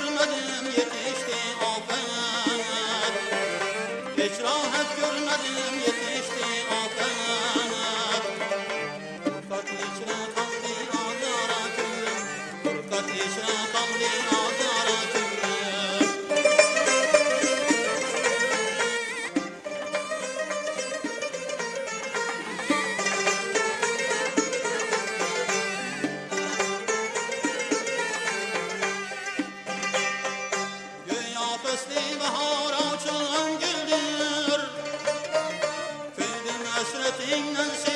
görmedim. فصل بهار آچان گلدر فیدم اسرتین نسی